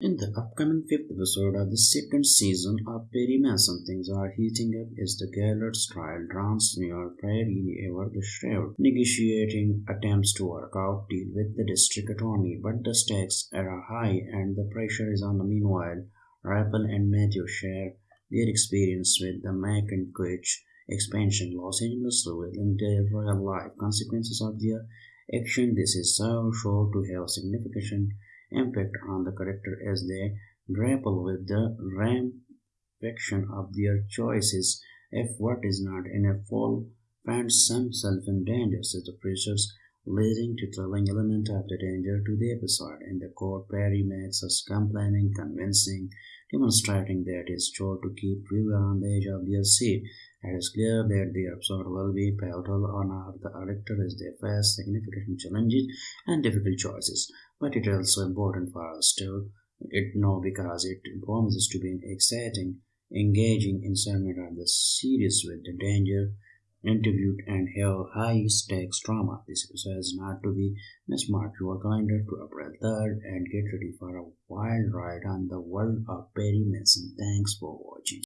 In the upcoming fifth episode of the second season of Perry Mason, things are heating up as the Gallardo's trial drowns near Perry ever the shrewd, negotiating attempts to work out deal with the district attorney, but the stakes are high and the pressure is on. Meanwhile, Rafael and Mateo share their experience with the McCutcheon expansion, Los Angeles revealing the real life consequences of their action. This is so sure to have significant impact on the character as they grapple with the ramification of their choices. If what is not in a fall finds himself in danger, says the pressures leading to thrilling element of the danger to the episode. In the court, Perry makes us complaining, convincing, demonstrating that it's sure to keep viewer on the edge of their seat. It is clear that the episode will be pivotal on our the character as they face significant challenges and difficult choices but it is also important for us to it know because it promises to be an exciting, engaging installment of the series with the danger interviewed and high stakes drama. This episode is not to be mismarked. Your calendar to April 3rd and get ready for a wild ride on the world of Perry Mason. Thanks for watching.